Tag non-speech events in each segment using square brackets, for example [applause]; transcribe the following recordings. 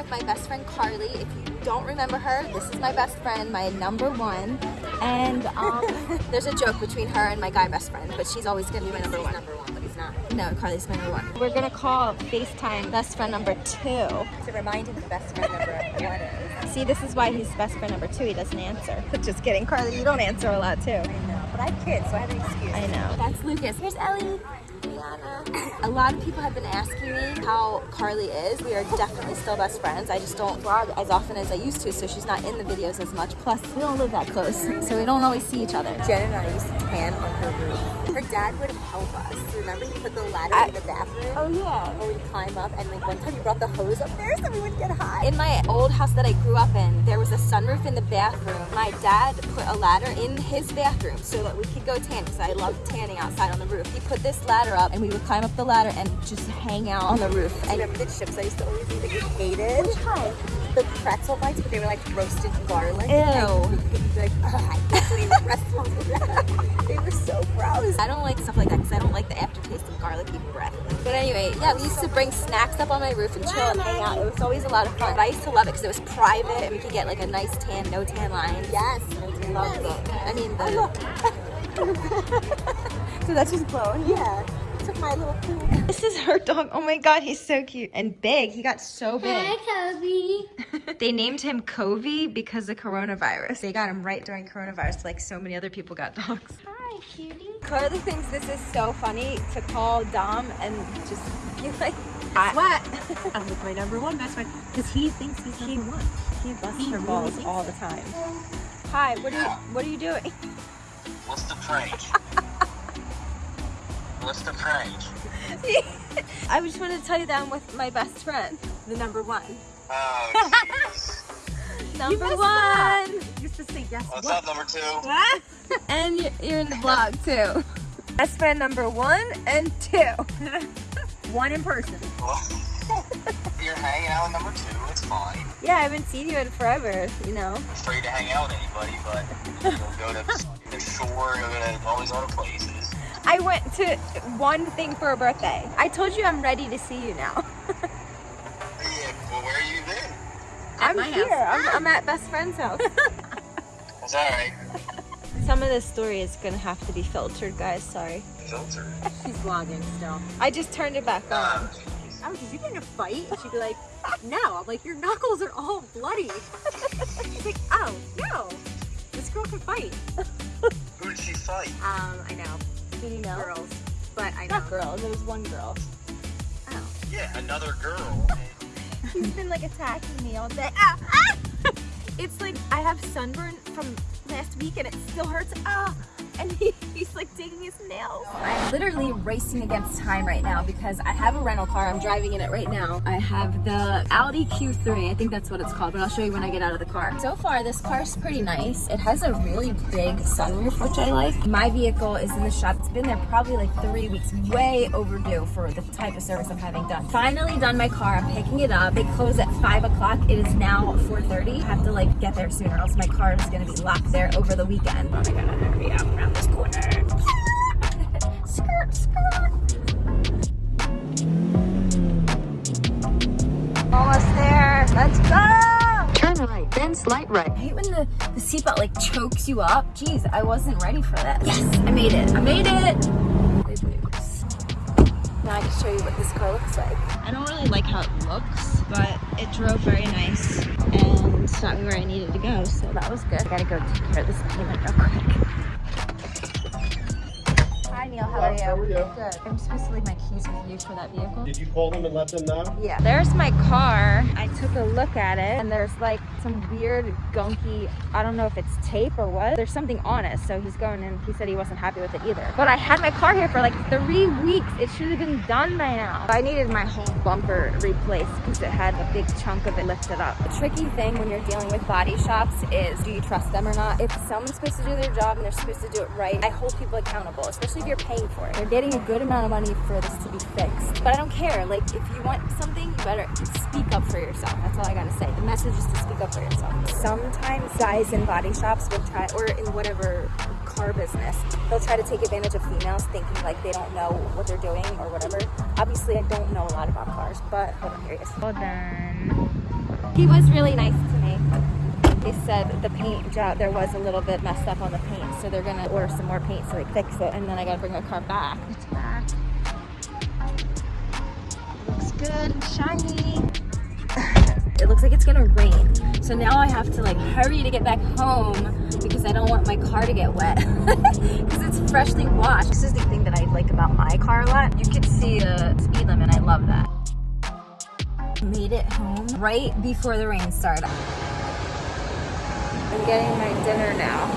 with my best friend Carly. If you don't remember her, this is my best friend, my number one. And um, [laughs] there's a joke between her and my guy best friend, but she's always gonna be my number one. Number one, but he's not. No, Carly's my number one. We're gonna call FaceTime best friend number two. To remind him the best friend number one is. See, this is why he's best friend number two. He doesn't answer. [laughs] Just kidding, Carly. You don't answer a lot too. I know, but I have kids, so I have an excuse. I know. That's Lucas. Here's Ellie. A lot of people have been asking me how Carly is. We are definitely still best friends. I just don't vlog as often as I used to, so she's not in the videos as much. Plus, we don't live that close, so we don't always see each other. Jen and I used to tan on her roof. Her dad would help us. Remember he put the ladder I- in the bathroom? Oh yeah. Or we'd climb up and like one time he brought the hose up there so we wouldn't get hot. In my old house that I grew up in, there was a sunroof in the bathroom. My dad put a ladder in his bathroom so that we could go tan because I love tanning outside on the roof. He put this ladder up and we would climb up the ladder and just hang out on the roof. I And remember the chips I used to always eat that you hated? Hi. The pretzel bites, but they were like roasted garlic. Ew. And like, oh, I can't clean the restaurant with that. They were so gross. I don't like stuff like that because I don't like the aftertaste of garlicky breath. But anyway, yeah, we used to bring snacks up on my roof and chill and hang out. It was always a lot of fun. But I used to love it because it was private and we could get like a nice tan, no tan line. Yes. I Loved it. I mean, the... [laughs] [laughs] so that's just blowing. Yeah. Took my little pool. This is her dog. Oh my god, he's so cute and big. He got so big. Kobe. [laughs] they named him Covey because of coronavirus. They got him right during coronavirus, like so many other people got dogs. Hi, cutie. Carly thinks this is so funny to call Dom and just be like, I, What? [laughs] I'm with my number one best friend because he thinks he's number one. he busts He her really balls all the time. Hi, what are you what are you doing? What's the prank? [laughs] What's the prank? [laughs] I just wanted to tell you that I'm with my best friend, the number one. Oh. [laughs] Number messed one. You used to say yes. What's what? up, number two? [laughs] And you're, you're in the vlog too. Best friend number one and two. One in person. You're hanging out with number two. It's fine. Yeah, I haven't seen you in forever, you know. I'm afraid to hang out with anybody, but you'll go to the shore, you'll go to all these other places. I went to one thing for a birthday. I told you I'm ready to see you now. Yeah, [laughs] well, where are you been? I'm here. I'm, I'm at best friend's house. [laughs] It's alright. Some of this story is gonna have to be filtered, guys. Sorry. Filtered? She's vlogging still. I just turned it back on. Oh, jeez. Oh, did you get in a fight? And she'd be like, no. I'm like, your knuckles are all bloody. She's like, oh, no. This girl can fight. Who did she fight? Um, I know. Did you know? Girls. But I know. Not girls. It was one girl. Oh. Yeah, another girl. [laughs] He's been like attacking me all day. Ah, ah! [laughs] It's like I have sunburn from last week and it still hurts. Ah! [laughs] And he, he's like digging his nails. I'm literally racing against time right now because I have a rental car. I'm driving in it right now. I have the Audi Q3. I think that's what it's called, but I'll show you when I get out of the car. So far, this car's pretty nice. It has a really big sunroof, which I like. My vehicle is in the shop. It's been there probably like three weeks, way overdue for the type of service I'm having done. Finally done my car. I'm picking it up. They close at five o'clock. It is now 4.30. I have to like get there sooner, else my car is gonna be locked there over the weekend. Oh my god, hurry up around this corner. skirt, skirt. Almost there. Let's go! Turn right, then slight right. I hate when the, the seatbelt like chokes you up. Jeez, I wasn't ready for that. Yes, I made it. I made it. Now I can show you what this car looks like. I don't really like how it looks, but it drove very nice and got me where I needed to go, so that was good. I gotta go take care of this payment real quick. Neil, how are you? How are you? Good. I'm supposed to leave my keys with you for that vehicle. Did you call them and let them know? Yeah. There's my car. I took a look at it and there's like some weird gunky, I don't know if it's tape or what. There's something on it. So he's going and he said he wasn't happy with it either. But I had my car here for like three weeks. It should have been done by now. I needed my whole bumper replaced because it had a big chunk of it lifted up. The tricky thing when you're dealing with body shops is do you trust them or not? If someone's supposed to do their job and they're supposed to do it right, I hold people accountable, especially if you're paying for it. They're getting a good amount of money for this to be fixed. But I don't care. Like if you want something, you better speak up for yourself. That's all I gotta say. The message is to speak up for yourself. Sometimes guys in body shops will try, or in whatever car business, they'll try to take advantage of females thinking like they don't know what they're doing or whatever. Obviously, I don't know a lot about cars, but hold on, here it is. Well done. He was really nice to me. They said the paint job, there was a little bit messed up on the paint, so they're gonna order some more paint so they fix it, and then I gotta bring the car back. It's back. Looks good, shiny. [laughs] it looks like it's gonna rain. So now I have to like hurry to get back home because I don't want my car to get wet [laughs] because it's freshly washed. This is the thing that I like about my car a lot. You can see the speed limit. I love that. Made it home right before the rain started. I'm getting my dinner now.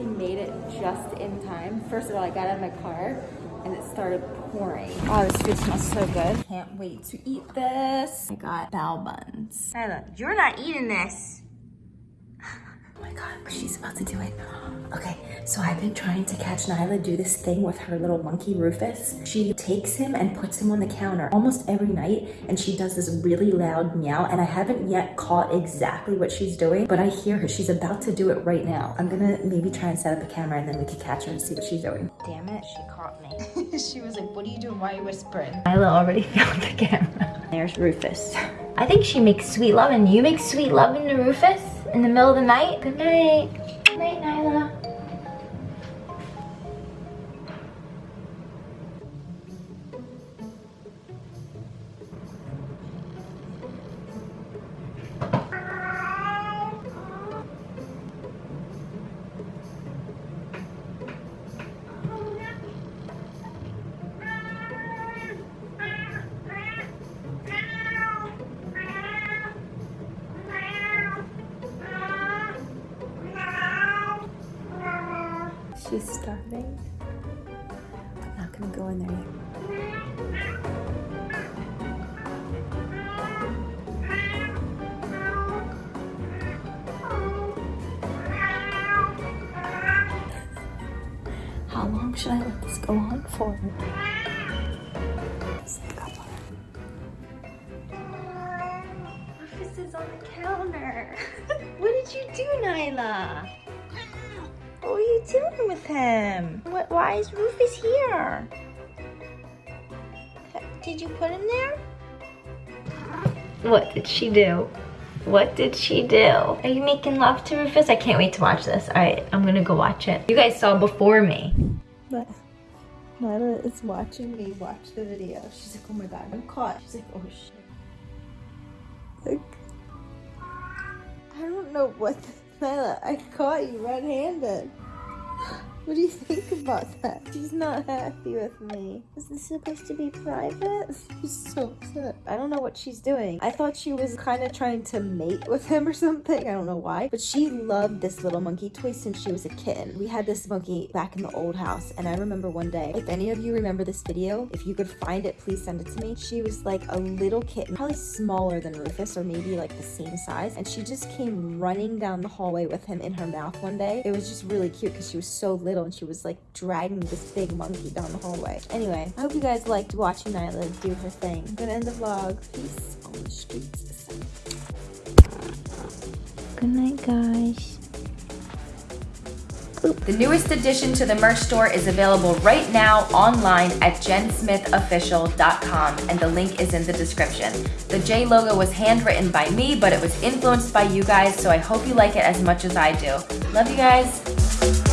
Literally made it just in time. First of all, I got out of my car and it started pouring. Oh, this food smells so good. Can't wait to eat this. I got bao buns. You're not eating this. Oh my God, she's about to do it. Okay, so I've been trying to catch Nyla do this thing with her little monkey Rufus. She takes him and puts him on the counter almost every night and she does this really loud meow and I haven't yet caught exactly what she's doing, but I hear her. She's about to do it right now. I'm gonna maybe try and set up a camera and then we can catch her and see what she's doing. Damn it, she caught me. [laughs] she was like, what are you doing? Why are you whispering? Nyla already [laughs] found the camera. There's Rufus. I think she makes sweet love and You make sweet loving to Rufus in the middle of the night? Good night. She's starving. I'm not gonna go in there yet. How long should I let this go on for? Couple. Is on the counter. [laughs] what did you do, Nyla? What are you doing with him? What, why is Rufus here? Did you put him there? What did she do? What did she do? Are you making love to Rufus? I can't wait to watch this. All right, I'm gonna go watch it. You guys saw before me. But Nyla is watching me watch the video. She's like, oh my God, I'm caught. She's like, oh shit. Like, I don't know what, Nyla, I caught you red-handed. What do you think about that? She's not happy with me. Is this supposed to be private? She's so upset. I don't know what she's doing. I thought she was kind of trying to mate with him or something. I don't know why. But she loved this little monkey toy since she was a kitten. We had this monkey back in the old house. And I remember one day, if any of you remember this video, if you could find it, please send it to me. She was like a little kitten, probably smaller than Rufus or maybe like the same size. And she just came running down the hallway with him in her mouth one day. It was just really cute because she was so little and she was like dragging this big monkey down the hallway. Anyway, I hope you guys liked watching Nyla do her thing. I'm gonna end the vlog. Peace on the streets. Good night, guys. The newest addition to the merch store is available right now online at jensmithofficial.com and the link is in the description. The J logo was handwritten by me, but it was influenced by you guys, so I hope you like it as much as I do. Love you guys.